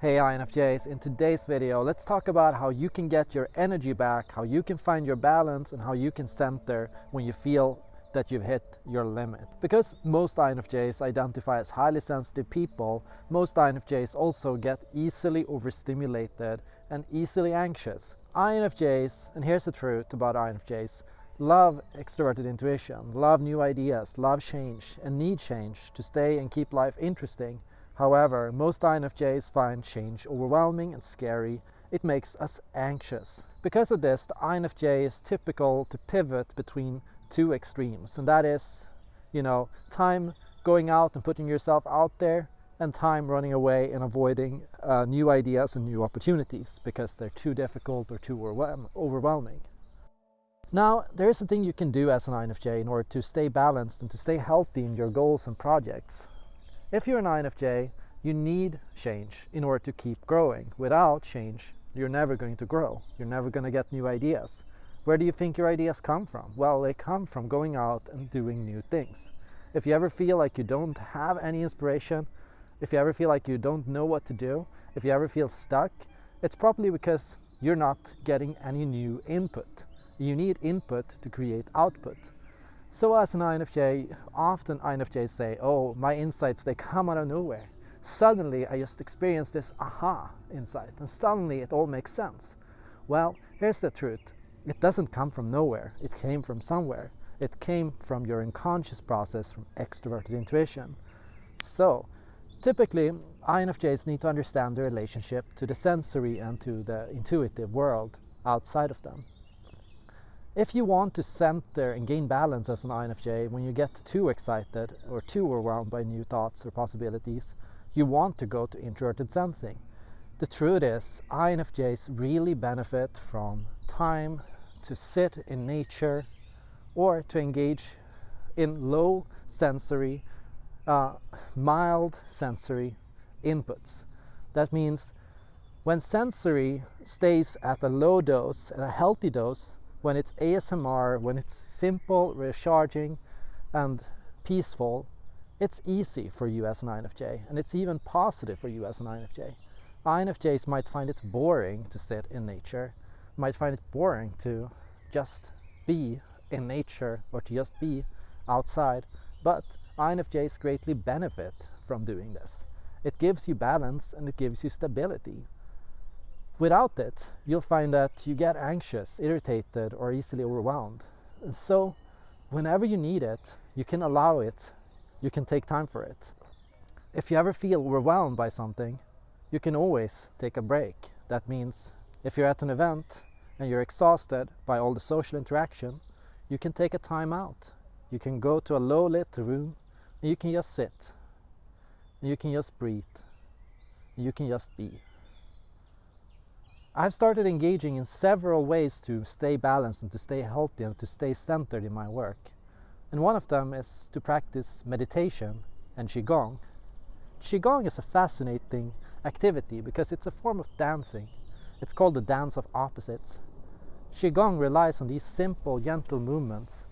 Hey INFJs, in today's video let's talk about how you can get your energy back, how you can find your balance and how you can center when you feel that you've hit your limit. Because most INFJs identify as highly sensitive people, most INFJs also get easily overstimulated and easily anxious. INFJs, and here's the truth about INFJs, love extroverted intuition, love new ideas, love change and need change to stay and keep life interesting. However, most INFJs find change overwhelming and scary. It makes us anxious. Because of this, the INFJ is typical to pivot between two extremes and that is you know time going out and putting yourself out there and time running away and avoiding uh, new ideas and new opportunities because they're too difficult or too overwhelming. Now, there's a thing you can do as an INFJ in order to stay balanced and to stay healthy in your goals and projects. If you're an INFJ, you need change in order to keep growing. Without change, you're never going to grow. You're never going to get new ideas. Where do you think your ideas come from? Well, they come from going out and doing new things. If you ever feel like you don't have any inspiration, if you ever feel like you don't know what to do, if you ever feel stuck, it's probably because you're not getting any new input. You need input to create output. So as an INFJ, often INFJs say, oh, my insights, they come out of nowhere. Suddenly, I just experienced this aha insight, and suddenly it all makes sense. Well, here's the truth. It doesn't come from nowhere. It came from somewhere. It came from your unconscious process from extroverted intuition. So, typically, INFJs need to understand the relationship to the sensory and to the intuitive world outside of them. If you want to center and gain balance as an INFJ when you get too excited or too overwhelmed by new thoughts or possibilities, you want to go to introverted sensing. The truth is, INFJs really benefit from time to sit in nature or to engage in low sensory, uh, mild sensory inputs. That means when sensory stays at a low dose, at a healthy dose, when it's ASMR, when it's simple, recharging, and peaceful, it's easy for you as an INFJ, and it's even positive for you as an INFJ. INFJs might find it boring to sit in nature, might find it boring to just be in nature or to just be outside, but INFJs greatly benefit from doing this. It gives you balance and it gives you stability. Without it, you'll find that you get anxious, irritated, or easily overwhelmed. So, whenever you need it, you can allow it, you can take time for it. If you ever feel overwhelmed by something, you can always take a break. That means if you're at an event and you're exhausted by all the social interaction, you can take a time out. You can go to a low lit room and you can just sit. You can just breathe. You can just be. I've started engaging in several ways to stay balanced and to stay healthy and to stay centered in my work. And one of them is to practice meditation and Qigong. Qigong is a fascinating activity because it's a form of dancing it's called the dance of opposites. Qigong relies on these simple, gentle movements.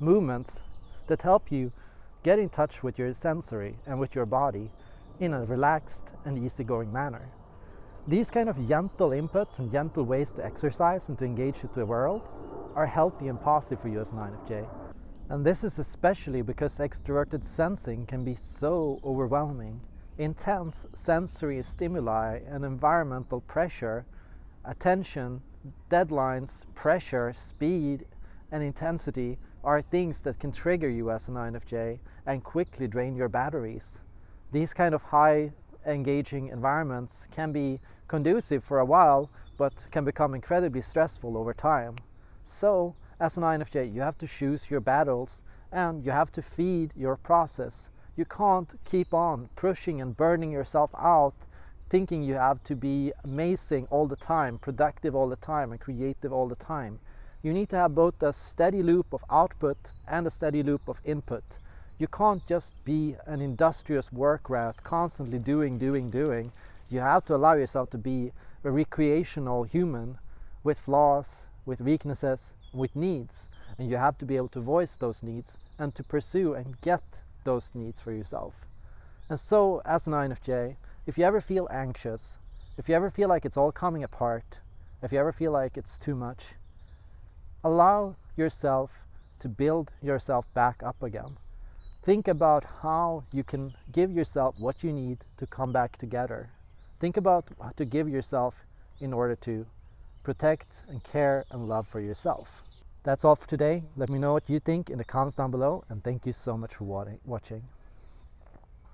Movements that help you get in touch with your sensory and with your body in a relaxed and easygoing manner. These kind of gentle inputs and gentle ways to exercise and to engage with the world are healthy and positive for you as an INFJ. And this is especially because extroverted sensing can be so overwhelming intense sensory stimuli and environmental pressure, attention, deadlines, pressure, speed, and intensity are things that can trigger you as an INFJ and quickly drain your batteries. These kind of high engaging environments can be conducive for a while, but can become incredibly stressful over time. So, as an INFJ, you have to choose your battles and you have to feed your process you can't keep on pushing and burning yourself out thinking you have to be amazing all the time, productive all the time, and creative all the time. You need to have both a steady loop of output and a steady loop of input. You can't just be an industrious work rat, constantly doing, doing, doing. You have to allow yourself to be a recreational human with flaws, with weaknesses, with needs. And you have to be able to voice those needs and to pursue and get those needs for yourself. And so, as an INFJ, if you ever feel anxious, if you ever feel like it's all coming apart, if you ever feel like it's too much, allow yourself to build yourself back up again. Think about how you can give yourself what you need to come back together. Think about what to give yourself in order to protect and care and love for yourself. That's all for today. Let me know what you think in the comments down below and thank you so much for watching.